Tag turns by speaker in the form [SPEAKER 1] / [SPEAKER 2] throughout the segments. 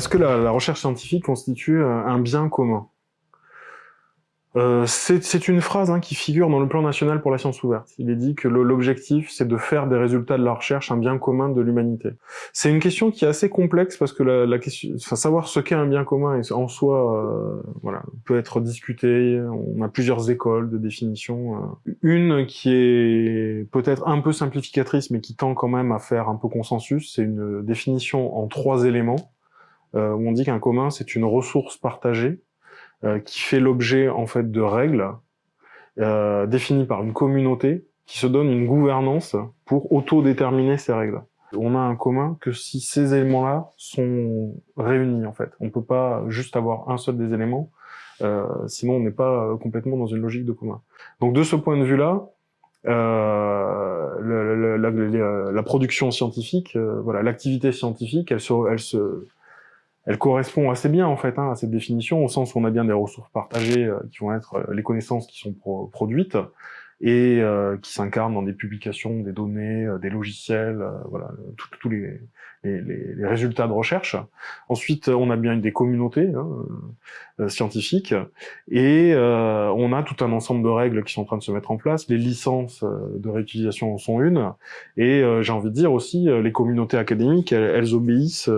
[SPEAKER 1] Est-ce que la, la, recherche scientifique constitue un bien commun? Euh, c'est une phrase hein, qui figure dans le plan national pour la science ouverte. Il est dit que l'objectif, c'est de faire des résultats de la recherche un bien commun de l'humanité. C'est une question qui est assez complexe parce que la, la question, enfin, savoir ce qu'est un bien commun en soi, euh, voilà, peut être discuté. On a plusieurs écoles de définition. Euh. Une qui est peut-être un peu simplificatrice, mais qui tend quand même à faire un peu consensus, c'est une définition en trois éléments. Euh, où on dit qu'un commun, c'est une ressource partagée euh, qui fait l'objet en fait de règles euh, définies par une communauté qui se donne une gouvernance pour autodéterminer ces règles. On a un commun que si ces éléments-là sont réunis en fait. On peut pas juste avoir un seul des éléments, euh, sinon on n'est pas complètement dans une logique de commun. Donc de ce point de vue-là, euh, la, la, production scientifique, euh, voilà, l'activité scientifique, elle se, elle se elle correspond assez bien en fait hein, à cette définition, au sens où on a bien des ressources partagées euh, qui vont être euh, les connaissances qui sont produites et euh, qui s'incarnent dans des publications, des données, des logiciels, voilà, tous les, les, les, résultats de recherche. Ensuite, on a bien des communautés hein, euh, scientifiques et euh, on a tout un ensemble de règles qui sont en train de se mettre en place. Les licences euh, de réutilisation en sont une et j'ai envie de dire aussi les communautés académiques, elles, obéissent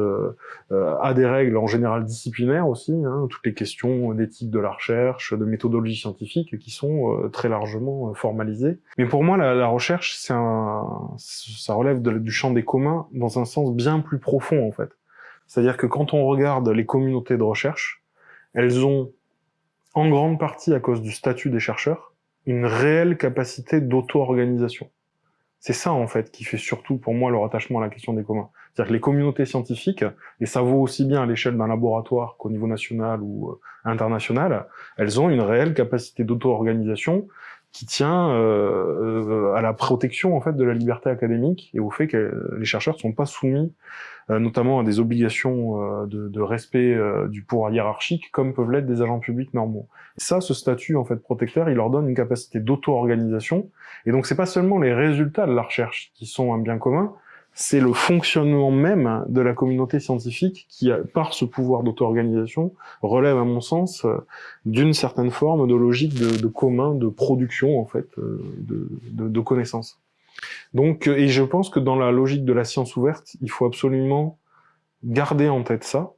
[SPEAKER 1] à des règles en général disciplinaires aussi, hein, toutes les questions d'éthique de la recherche, de méthodologie scientifique qui sont très largement formalisées. Mais pour moi, la, la recherche, c'est ça relève du champ des communs dans un sens bien plus profond en fait. C'est-à-dire que quand on regarde les communautés de recherche, elles ont, en grande partie à cause du statut des chercheurs, une réelle capacité d'auto-organisation. C'est ça en fait qui fait surtout pour moi leur attachement à la question des communs. C'est-à-dire que les communautés scientifiques, et ça vaut aussi bien à l'échelle d'un laboratoire qu'au niveau national ou euh, international, elles ont une réelle capacité d'auto-organisation qui tient euh, à la protection en fait de la liberté académique et au fait que les chercheurs ne sont pas soumis euh, notamment à des obligations euh, de, de, respect euh, du pouvoir hiérarchique comme peuvent l'être des agents publics normaux. Ça, ce statut en fait protecteur, il leur donne une capacité d'auto-organisation et donc c'est pas seulement les résultats de la recherche qui sont un bien commun, c'est le fonctionnement même de la communauté scientifique qui, par ce pouvoir d'auto-organisation, relève, à mon sens, euh, d'une certaine forme de logique de, commun, de production, en fait, euh, de, connaissances. Donc, et je pense que dans la logique de la science ouverte, il faut absolument garder en tête ça,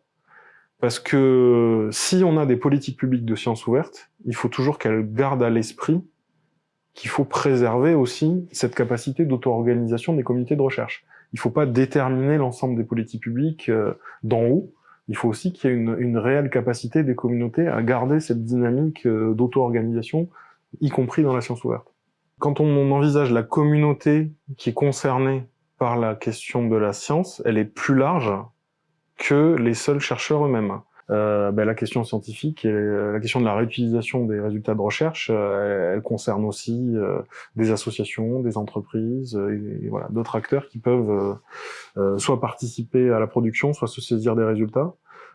[SPEAKER 1] parce que si on a des politiques publiques de science ouverte, il faut toujours qu'elles gardent à l'esprit qu'il faut préserver aussi cette capacité d'auto-organisation des communautés de recherche il ne faut pas déterminer l'ensemble des politiques publiques euh, d'en haut. Il faut aussi qu'il y ait une, une, réelle capacité des communautés à garder cette dynamique euh, d'auto-organisation, y compris dans la science ouverte. Quand on envisage la communauté qui est concernée par la question de la science, elle est plus large que les seuls chercheurs eux-mêmes euh, ben, la question scientifique et euh, la question de la réutilisation des résultats de recherche, euh, elle, concerne aussi euh, des associations, des entreprises et, voilà d'autres acteurs qui peuvent soit participer à la production, soit se saisir des résultats.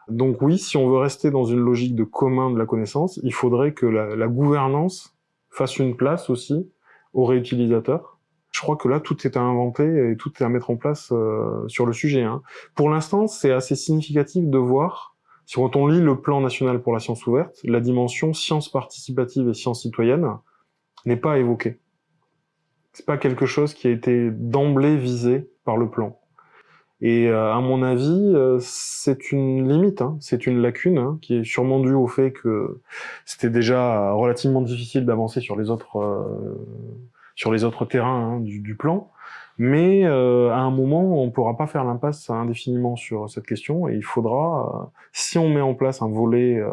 [SPEAKER 1] Donc oui, si on veut rester dans une logique de commun de la connaissance, il faudrait que la, gouvernance fasse une place aussi aux réutilisateurs. Je crois que là, tout est à inventer et tout est à mettre en place sur le sujet. Hein. Pour l'instant, c'est assez significatif de voir si quand on lit le plan national pour la science ouverte, la dimension science participative et science citoyenne n'est pas évoquée. C'est pas quelque chose qui a été d'emblée visé par le plan. Et euh, à mon avis, euh, c'est une limite, hein, c'est une lacune hein, qui est sûrement due au fait que c'était déjà relativement difficile d'avancer sur les autres euh, sur les autres terrains hein, du, du, plan. Mais euh, à un moment, on ne pourra pas faire l'impasse indéfiniment sur cette question et il faudra, euh, si on met en place un volet euh,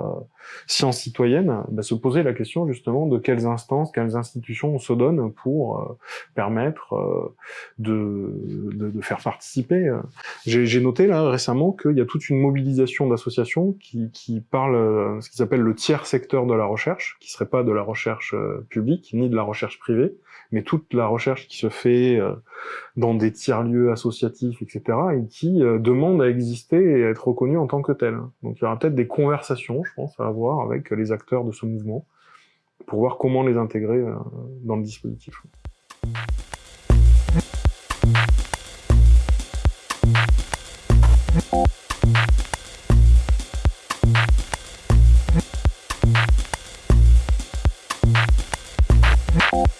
[SPEAKER 1] science citoyenne, bah, se poser la question justement de quelles instances, quelles institutions on se donne pour euh, permettre euh, de, de, de, faire participer. J'ai noté là récemment qu'il y a toute une mobilisation d'associations qui, qui parlent ce qui s'appelle le tiers secteur de la recherche, qui serait pas de la recherche publique ni de la recherche privée, mais toute la recherche qui se fait dans des tiers-lieux associatifs, etc., et qui euh, demandent à exister et à être reconnus en tant que tels. Donc il y aura peut-être des conversations, je pense, à avoir avec les acteurs de ce mouvement, pour voir comment les intégrer euh, dans le dispositif.